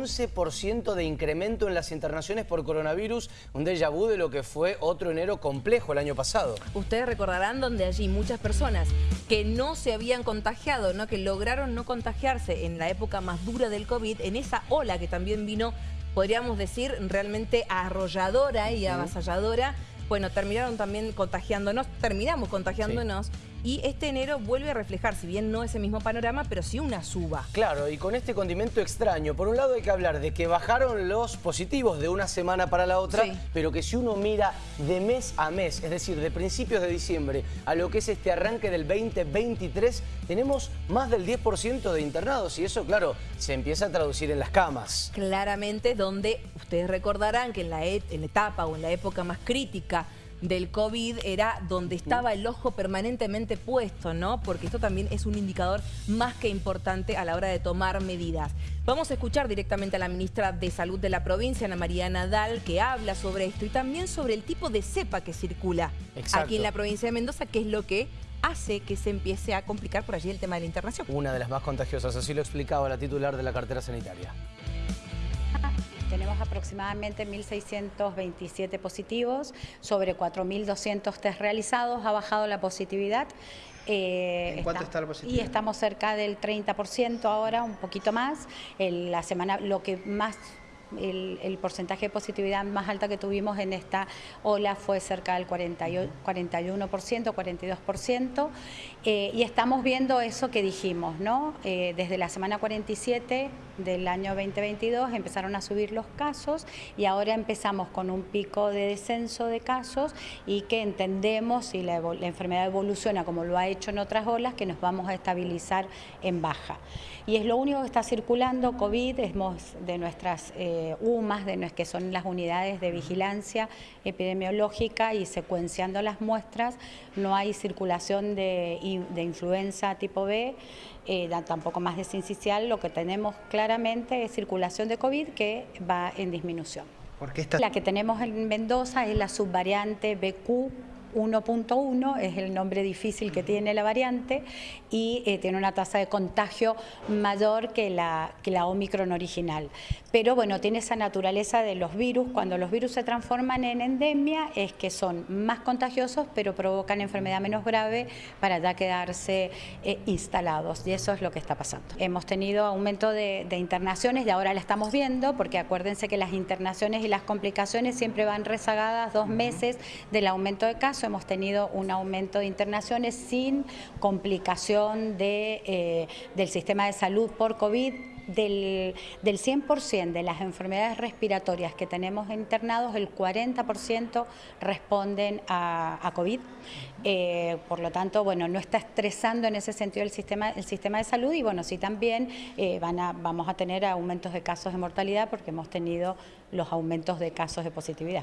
11% de incremento en las internaciones por coronavirus, un déjà vu de lo que fue otro enero complejo el año pasado. Ustedes recordarán donde allí muchas personas que no se habían contagiado, ¿no? que lograron no contagiarse en la época más dura del COVID, en esa ola que también vino, podríamos decir, realmente arrolladora y avasalladora, bueno, terminaron también contagiándonos, terminamos contagiándonos y este enero vuelve a reflejar, si bien no ese mismo panorama, pero sí una suba. Claro, y con este condimento extraño, por un lado hay que hablar de que bajaron los positivos de una semana para la otra, pero que si uno mira de mes a mes, es decir, de principios de diciembre a lo que es este arranque del 2023, tenemos más del 10% de internados y eso, claro, se empieza a traducir en las camas. Claramente, donde ustedes recordarán que en la, en la etapa o en la época más crítica del COVID era donde estaba el ojo permanentemente puesto, ¿no? Porque esto también es un indicador más que importante a la hora de tomar medidas. Vamos a escuchar directamente a la ministra de Salud de la provincia, Ana María Nadal, que habla sobre esto y también sobre el tipo de cepa que circula aquí en la provincia de Mendoza, que es lo que hace que se empiece a complicar por allí el tema de la internación. Una de las más contagiosas, así lo explicaba la titular de la cartera sanitaria. Tenemos aproximadamente 1.627 positivos, sobre 4.200 test realizados, ha bajado la positividad. Eh, ¿En cuánto está, la positividad? Y estamos cerca del 30% ahora, un poquito más. la semana, lo que más el, porcentaje de positividad más alta que tuvimos en esta ola fue cerca del 41%, 42%, eh, y estamos viendo eso que dijimos, ¿no? Eh, desde la semana 47 del año 2022 empezaron a subir los casos y ahora empezamos con un pico de descenso de casos y que entendemos si la, enfermedad evoluciona como lo ha hecho en otras olas, que nos vamos a estabilizar en baja. Y es lo único que está circulando, COVID, de nuestras... Eh, UMAS, de, que son las unidades de vigilancia epidemiológica y secuenciando las muestras, no hay circulación de, influenza tipo B, eh, tampoco más de sincicial, lo que tenemos claramente es circulación de COVID que va en disminución. La que tenemos en Mendoza es la subvariante BQ 1.1, es el nombre difícil que tiene la variante y eh, tiene una tasa de contagio mayor que la, que la Omicron original. Pero bueno, tiene esa naturaleza de los virus, cuando los virus se transforman en endemia es que son más contagiosos pero provocan enfermedad menos grave para ya quedarse eh, instalados. Y eso es lo que está pasando. Hemos tenido aumento de, de internaciones y ahora la estamos viendo porque acuérdense que las internaciones y las complicaciones siempre van rezagadas dos meses del aumento de casos hemos tenido un aumento de internaciones sin complicación eh, del sistema de salud por COVID. Del, del 100% de las enfermedades respiratorias que tenemos internados, el 40% responden a, COVID. Eh, por lo tanto, bueno, no está estresando en ese sentido el sistema, de salud y bueno, sí también eh, vamos a tener aumentos de casos de mortalidad porque hemos tenido los aumentos de casos de positividad.